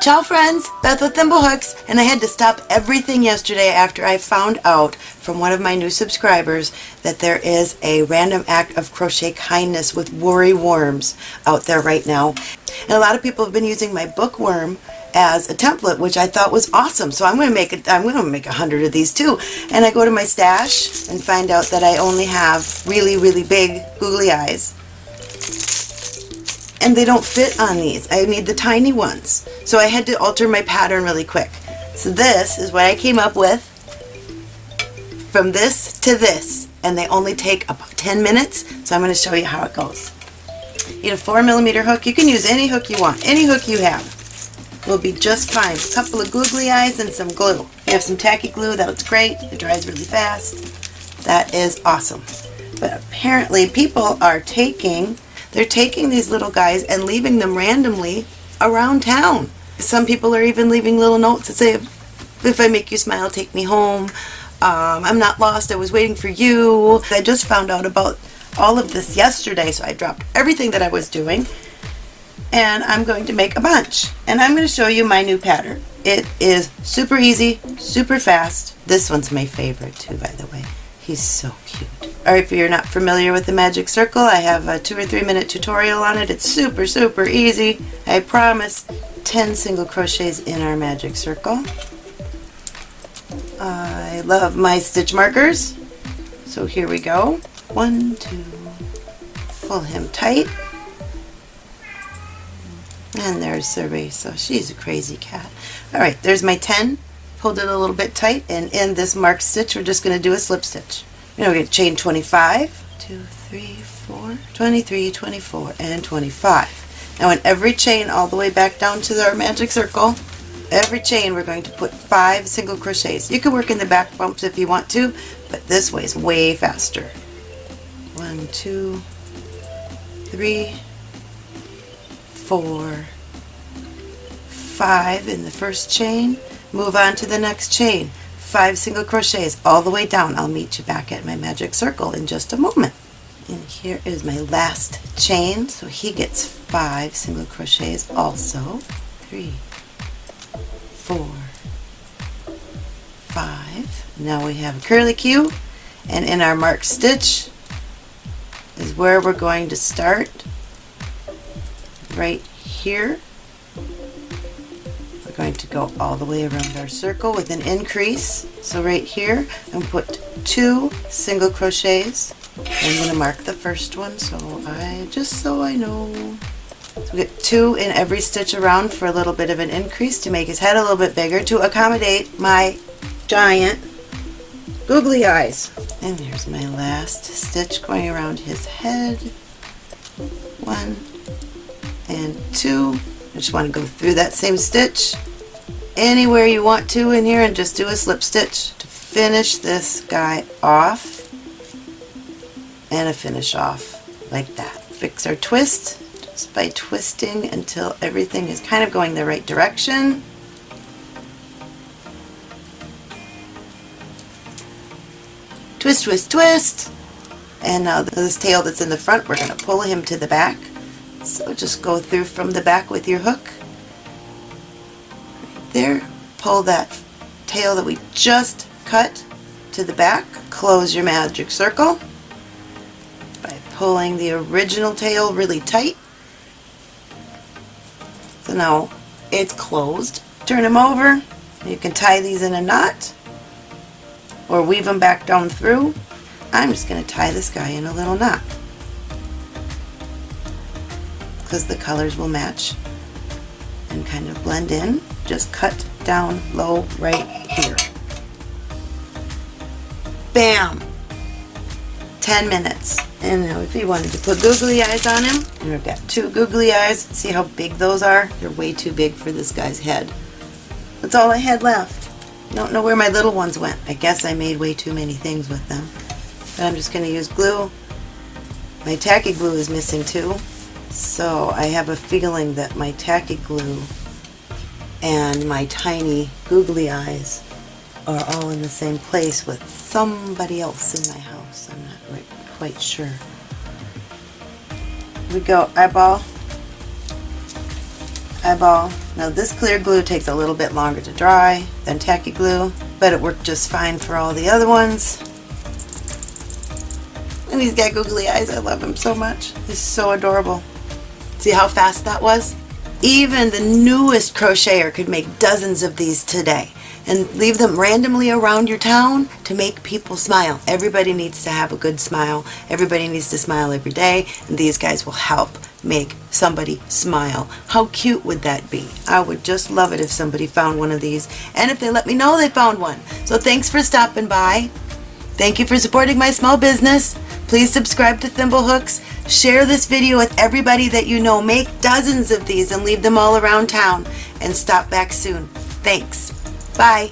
Ciao friends, Beth with Thimblehooks, and I had to stop everything yesterday after I found out from one of my new subscribers that there is a random act of crochet kindness with worry worms out there right now. And a lot of people have been using my bookworm as a template, which I thought was awesome. So I'm going to make it. I'm going to make a hundred of these too. And I go to my stash and find out that I only have really, really big googly eyes and they don't fit on these. I need the tiny ones. So I had to alter my pattern really quick. So this is what I came up with from this to this and they only take about 10 minutes so I'm going to show you how it goes. You need a 4 millimeter hook. You can use any hook you want. Any hook you have will be just fine. A couple of googly eyes and some glue. You have some tacky glue, that's great. It dries really fast. That is awesome. But apparently people are taking they're taking these little guys and leaving them randomly around town. Some people are even leaving little notes that say, if I make you smile, take me home. Um, I'm not lost, I was waiting for you. I just found out about all of this yesterday, so I dropped everything that I was doing and I'm going to make a bunch. And I'm going to show you my new pattern. It is super easy, super fast. This one's my favorite too, by the way. He's so cute. Alright, if you're not familiar with the magic circle, I have a two or three minute tutorial on it. It's super, super easy. I promise 10 single crochets in our magic circle. I love my stitch markers. So here we go. One, two, pull him tight. And there's Cerveza. She's a crazy cat. Alright, there's my 10. Pulled it a little bit tight and in this marked stitch we're just going to do a slip stitch. You know, we get chain 25, 2, 3, 4, 23, 24, and 25. Now in every chain all the way back down to our magic circle, every chain we're going to put five single crochets. You can work in the back bumps if you want to, but this way is way faster. One, two, three, four, five in the first chain. Move on to the next chain five single crochets all the way down. I'll meet you back at my magic circle in just a moment. And here is my last chain, so he gets five single crochets also. Three, four, five. Now we have a curlicue, and in our marked stitch is where we're going to start right here going to go all the way around our circle with an increase. So right here, I'm going to put two single crochets. I'm going to mark the first one, so I just so I know. So we get two in every stitch around for a little bit of an increase to make his head a little bit bigger to accommodate my giant googly eyes. And here's my last stitch going around his head. One and two. I just want to go through that same stitch anywhere you want to in here and just do a slip stitch to finish this guy off and a finish off like that. Fix our twist just by twisting until everything is kind of going the right direction. Twist, twist, twist. And now this tail that's in the front, we're going to pull him to the back. So just go through from the back with your hook there, pull that tail that we just cut to the back, close your magic circle by pulling the original tail really tight. So now it's closed. Turn them over. You can tie these in a knot or weave them back down through. I'm just going to tie this guy in a little knot because the colors will match and kind of blend in. Just cut down low right here. Bam! 10 minutes. And now if you wanted to put googly eyes on him, we've got two googly eyes. See how big those are? They're way too big for this guy's head. That's all I had left. Don't know where my little ones went. I guess I made way too many things with them. But I'm just going to use glue. My tacky glue is missing too. So I have a feeling that my tacky glue and my tiny googly eyes are all in the same place with somebody else in my house. I'm not quite sure. We go, eyeball. eyeball. Now this clear glue takes a little bit longer to dry than tacky glue, but it worked just fine for all the other ones. And he's got googly eyes. I love him so much. He's so adorable. See how fast that was? Even the newest crocheter could make dozens of these today and leave them randomly around your town to make people smile. Everybody needs to have a good smile. Everybody needs to smile every day and these guys will help make somebody smile. How cute would that be? I would just love it if somebody found one of these and if they let me know they found one. So thanks for stopping by. Thank you for supporting my small business. Please subscribe to Thimblehooks. Share this video with everybody that you know. Make dozens of these and leave them all around town. And stop back soon. Thanks. Bye.